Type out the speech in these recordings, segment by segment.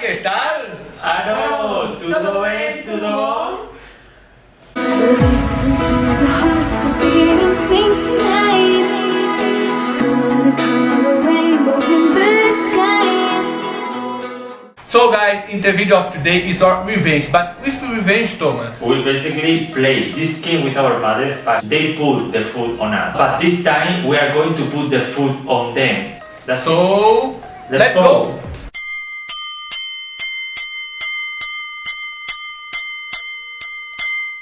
¿qué tal? Aló, ¿todo bien? ¿Todo bom? Listen to the hearts that beat and sing tonight. Gonna color rainbows in the skies. So guys, in the video of today is our revenge, but with revenge Thomas. We basically play this game with our mother, but they put the food on us. But this time we are going to put the food on them. That's So, Let's let's, go. go.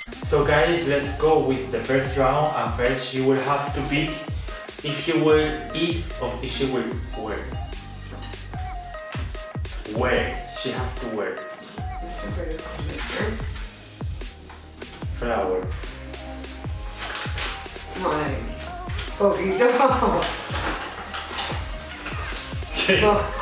So guys, let's go with the first round and first she will have to pick if she will eat or if she will wear. Wear. She has to wear. Flower. Madre mía. Poquito. No.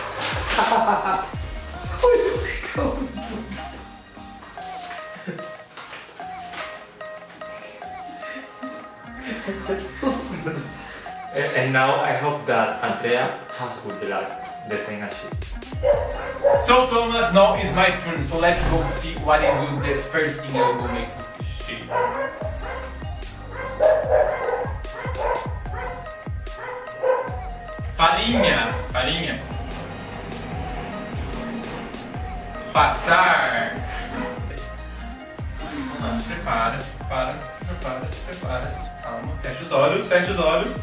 And, now I hope that Andrea has good luck, the same as she. So Thomas, now is my turn. So let's go see what I do. The first thing I will make with shit. Farinha, farinha. Passar. Ah, prepara, prepara, prepara, prepara. Calma, fecha os olhos, fecha os olhos.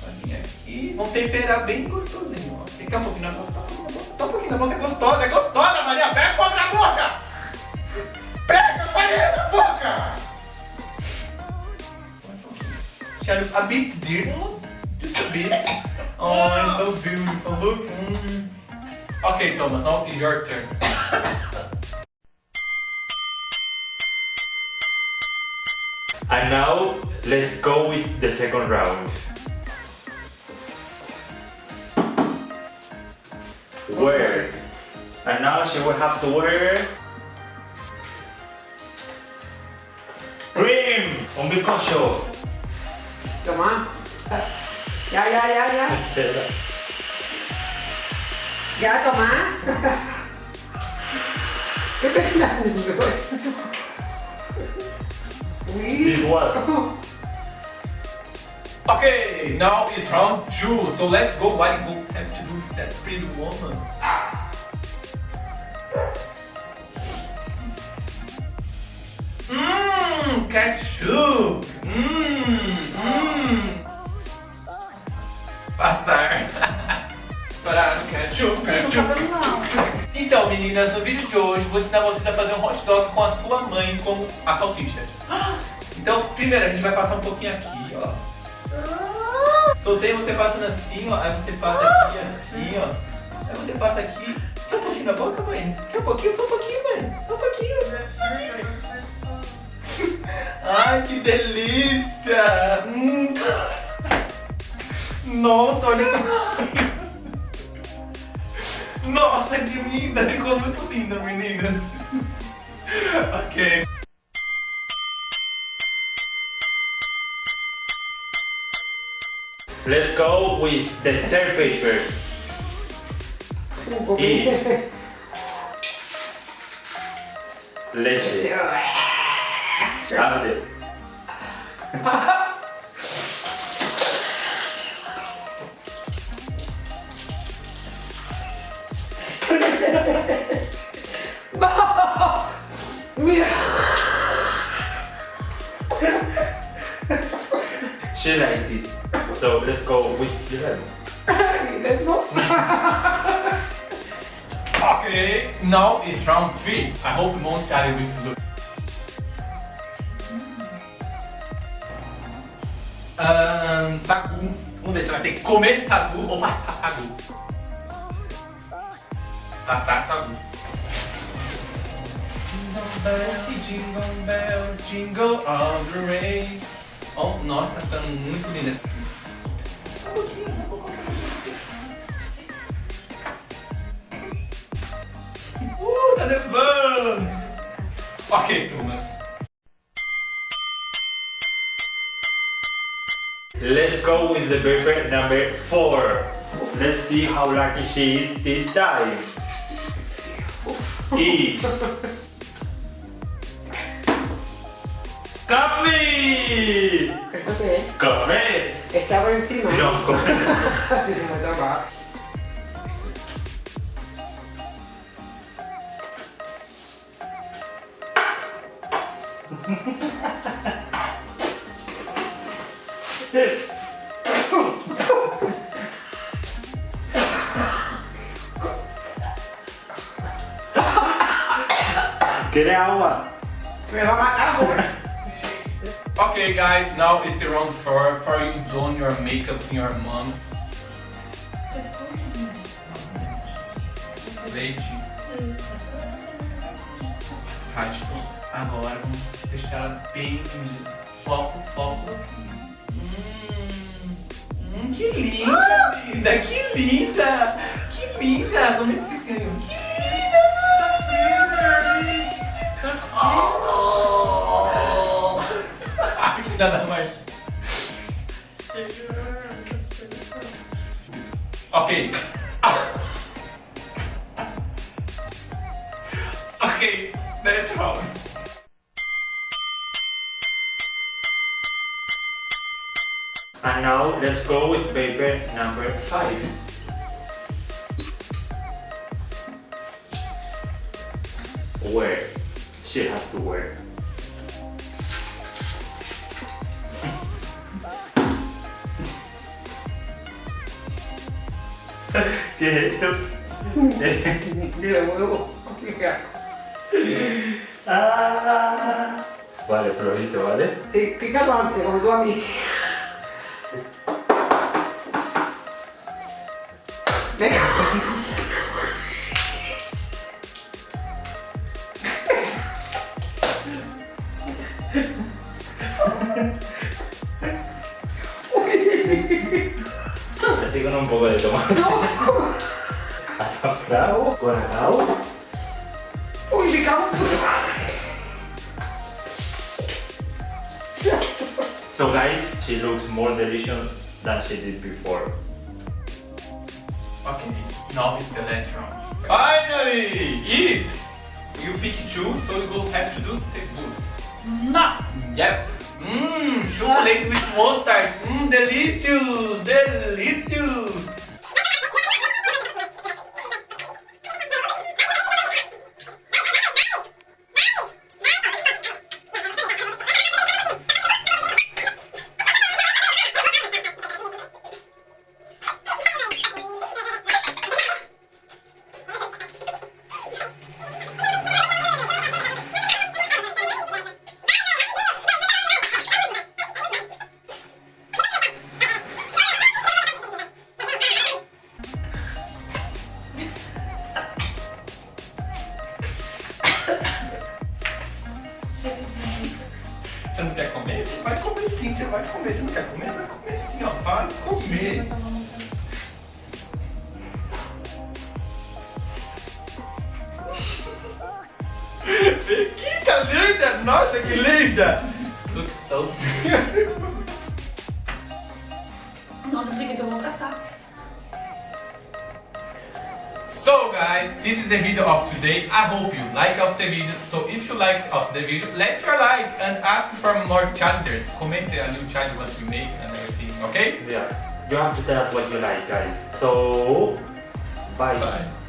Farinha aqui. Vamos temperar bem gostosinho, ó. Fica um pouquinho na boca, tá um pouquinho na boca, é gostosa, é gostosa, Maria. Pega com na boca! Pega, Maria, na boca! Shall a bit dear, just a bit. Oh, it's so beautiful, look. Mm. Okay, Thomas, now it's your turn. And now let's go with the second round. Wear. And now she will have to wear cream. Un bizcocho. Come on. Yeah, yeah, yeah, yeah. yeah, come pena? This was. Okay, now it's round two, so let's go. What you go have to do with that pretty woman? Mmm, ketchup. Mmm, mmm. Passar. Para ketchup, ketchup, ketchup. Então, meninas, no vídeo de hoje vou ensinar vocês a fazer um hot dog com a sua mãe com a salsicha. Então, primeiro a gente vai passar um pouquinho aqui, ó. Soltei você passando assim, ó. Aí você passa aqui assim, ó. Aí você passa aqui. Quer um pouquinho na boca, mãe? Quer um pouquinho? Só um pouquinho, mãe. Só um pouquinho. Ai, que delícia! Hum. Nossa, olha como... Nossa, que linda! Ficou muito linda, meninas. ok. Let's go with the third paper. Un poquito. Leche. Abre. She liked it. So let's go with the lemon. No. Okay, now it's round 3. I hope you won't share it with look. Um, Ahn, sagu. Vamos ver se vai ter que comer sagu ou passar sagu. Passar ah, sagu. Jingle bell, jingle bell, jingle all the way. Oh, nossa, tá ficando muito linda essa. Um pouquinho, um pouquinho. Uh, tá nevando! Ok, turmas. Let's go with the paper number four. Let's see how lucky she is this time. Eat. Coffee. ¿Eso qué es? Café. Echar por encima. No, café. Me toca. ¿Quiere agua? Me va a matar. Okay, guys, now it's the round four for you doing your makeup in your mom. Leite. Sádico. Agora vamos deixar ela bem foco, foco. Hum, hum, que linda, linda, que linda, que linda. Como é que fica? Que linda, mãe. Oh. Ai, filha da mãe. Ok. Ok, next round. And now let's go with paper number five. Where? She has to wear. Certo. Eh, Io volevo Ah. Vale, provito, vale? Sì, cliccato avanti come tuo amico. Thank Así con un poco de tomate. Azafrán, ColaCao. Uy, me cago en tu madre. So guys, she looks more delicious than she did before. Okay, now is the last round. Finally! Eat! You pick two, so you will have to do the boots. No! Yep. Mmm, chocolate with mustard. Mmm, delicious! Delicious! Comer. Que linda! Nossa, que linda! Looks so Não desliga que eu vou caçar. So guys, this is the video of today. I hope you like of the video. So if you like of the video, let your like and ask for more challenges. Comment a new challenge what you make and everything, okay? Yeah. You have to tell us what you like, guys. So, bye. Bye.